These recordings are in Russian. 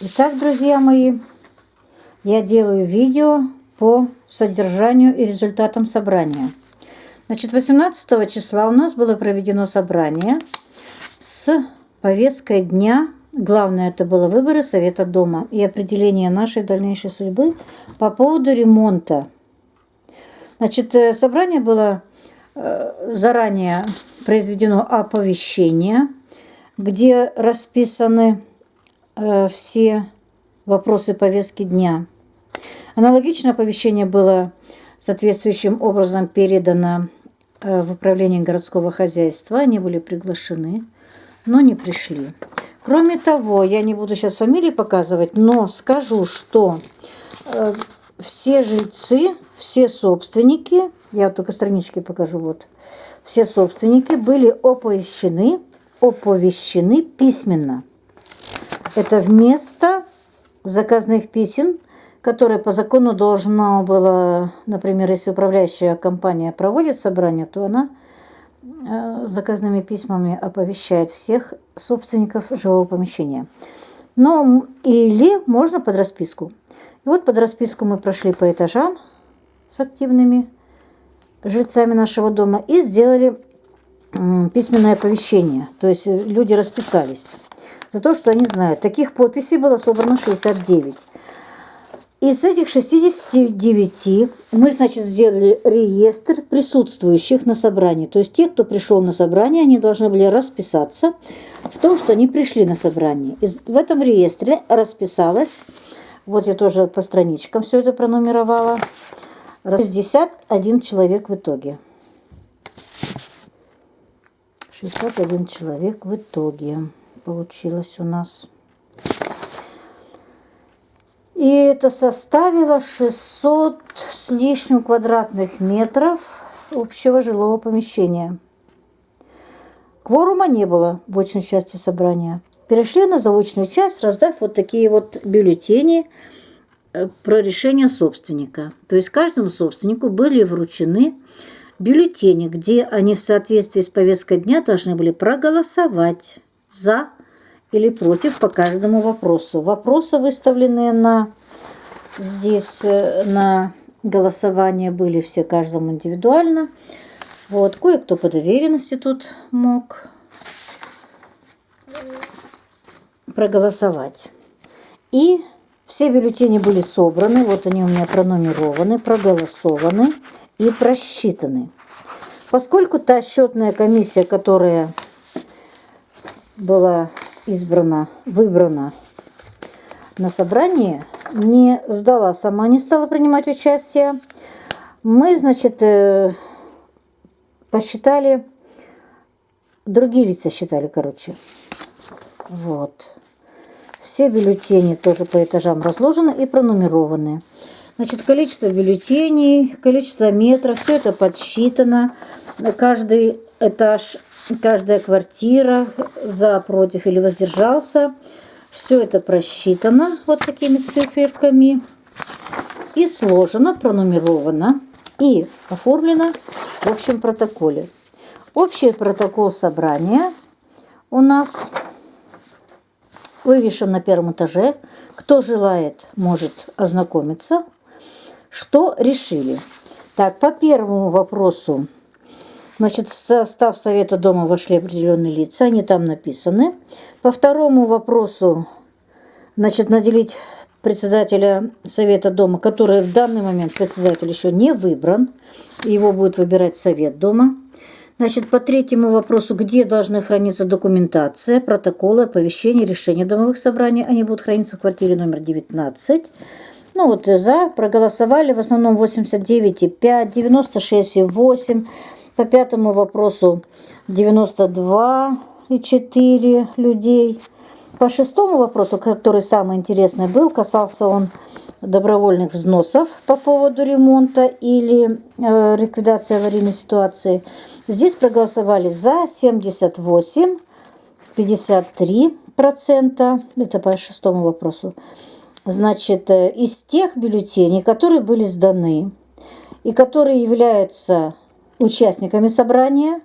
Итак, друзья мои, я делаю видео по содержанию и результатам собрания. Значит, 18 числа у нас было проведено собрание с повесткой дня. Главное, это было выборы Совета Дома и определение нашей дальнейшей судьбы по поводу ремонта. Значит, э, собрание было э, заранее произведено оповещение, где расписаны все вопросы повестки дня. Аналогичное оповещение было соответствующим образом передано э, в управление городского хозяйства. Они были приглашены, но не пришли. Кроме того, я не буду сейчас фамилии показывать, но скажу, что э, все жильцы, все собственники, я только странички покажу, вот, все собственники были оповещены, оповещены письменно. Это вместо заказных писем, которые по закону должна была, например, если управляющая компания проводит собрание, то она э, заказными письмами оповещает всех собственников жилого помещения. Но или можно под расписку. И вот под расписку мы прошли по этажам с активными жильцами нашего дома и сделали письменное оповещение. То есть люди расписались за то, что они знают. Таких подписей было собрано 69. Из этих 69 мы, значит, сделали реестр присутствующих на собрании. То есть те, кто пришел на собрание, они должны были расписаться в том, что они пришли на собрание. И в этом реестре расписалось, вот я тоже по страничкам все это пронумеровала, 61 человек в итоге. 61 человек в итоге получилось у нас. И это составило 600 с лишним квадратных метров общего жилого помещения. Кворума не было в очной части собрания. Перешли на заочную часть, раздав вот такие вот бюллетени э, про решение собственника. То есть каждому собственнику были вручены бюллетени, где они в соответствии с повесткой дня должны были проголосовать за или против по каждому вопросу. Вопросы, выставленные на здесь э, на голосование, были все каждому индивидуально. Вот, кое-кто по доверенности тут мог проголосовать. И все бюллетени были собраны, вот они у меня пронумерованы, проголосованы и просчитаны. Поскольку та счетная комиссия, которая была избрана, выбрана на собрании, не сдала сама, не стала принимать участие. Мы, значит, э, посчитали, другие лица считали, короче. Вот. Все бюллетени тоже по этажам разложены и пронумерованы. Значит, количество бюллетеней, количество метров, все это подсчитано. Каждый этаж каждая квартира за, против или воздержался. Все это просчитано вот такими циферками и сложено, пронумеровано и оформлено в общем протоколе. Общий протокол собрания у нас вывешен на первом этаже. Кто желает, может ознакомиться. Что решили? Так, по первому вопросу Значит, в состав Совета Дома вошли определенные лица, они там написаны. По второму вопросу, значит, наделить председателя Совета Дома, который в данный момент председатель еще не выбран, его будет выбирать Совет Дома. Значит, по третьему вопросу, где должны храниться документация, протоколы, оповещения, решения домовых собраний, они будут храниться в квартире номер 19. Ну вот за проголосовали в основном 89,5, 96,8, по пятому вопросу 92,4 людей. По шестому вопросу, который самый интересный был, касался он добровольных взносов по поводу ремонта или э, ликвидации аварийной ситуации. Здесь проголосовали за 78, 53 процента. Это по шестому вопросу. Значит, э, из тех бюллетеней, которые были сданы и которые являются участниками собрания.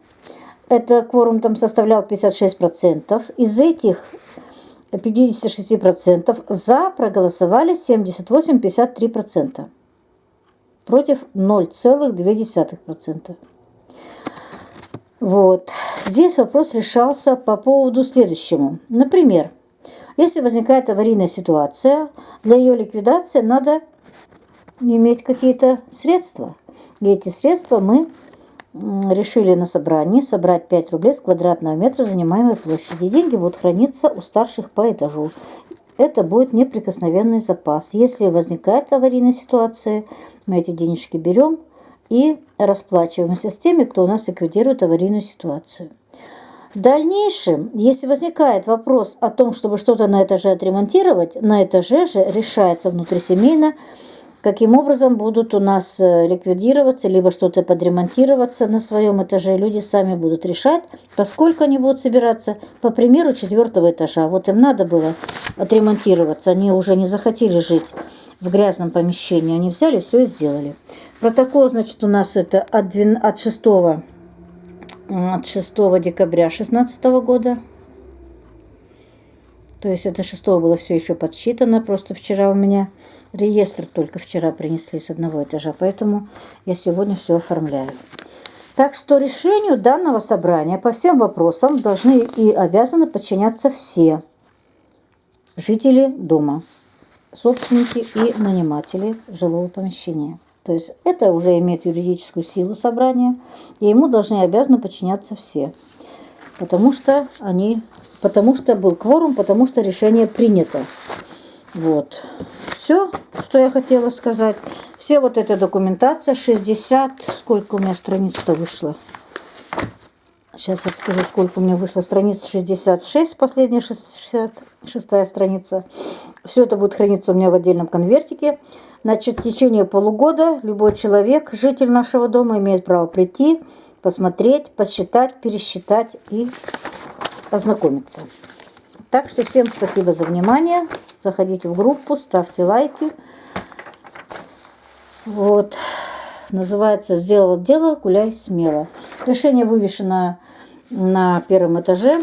Это кворум там составлял 56%. Из этих 56% за проголосовали 78,53%. Против 0,2%. Вот. Здесь вопрос решался по поводу следующему. Например, если возникает аварийная ситуация, для ее ликвидации надо иметь какие-то средства. И эти средства мы решили на собрании собрать 5 рублей с квадратного метра занимаемой площади. Деньги будут храниться у старших по этажу. Это будет неприкосновенный запас. Если возникает аварийная ситуация, мы эти денежки берем и расплачиваемся с теми, кто у нас ликвидирует аварийную ситуацию. В дальнейшем, если возникает вопрос о том, чтобы что-то на этаже отремонтировать, на этаже же решается внутрисемейно каким образом будут у нас э, ликвидироваться, либо что-то подремонтироваться на своем этаже. Люди сами будут решать, поскольку они будут собираться, по примеру, четвертого этажа. Вот им надо было отремонтироваться, они уже не захотели жить в грязном помещении, они взяли все и сделали. Протокол, значит, у нас это от, 12, от 6 от 6 декабря 2016 года. То есть это 6 было все еще подсчитано, просто вчера у меня реестр только вчера принесли с одного этажа, поэтому я сегодня все оформляю. Так что решению данного собрания по всем вопросам должны и обязаны подчиняться все жители дома, собственники и наниматели жилого помещения. То есть это уже имеет юридическую силу собрания, и ему должны и обязаны подчиняться все потому что они, потому что был кворум, потому что решение принято. Вот. Все, что я хотела сказать. Все вот эта документация, 60, сколько у меня страниц-то вышло. Сейчас я скажу, сколько у меня вышло. Страница 66, последняя 66 страница. Все это будет храниться у меня в отдельном конвертике. Значит, в течение полугода любой человек, житель нашего дома, имеет право прийти, посмотреть, посчитать, пересчитать и ознакомиться. Так что всем спасибо за внимание. Заходите в группу, ставьте лайки. Вот. Называется «Сделал дело, гуляй смело». Решение вывешено на первом этаже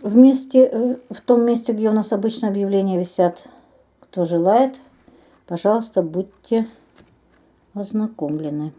в, месте, э, в том месте, где у нас обычно объявления висят. Кто желает, пожалуйста, будьте ознакомлены.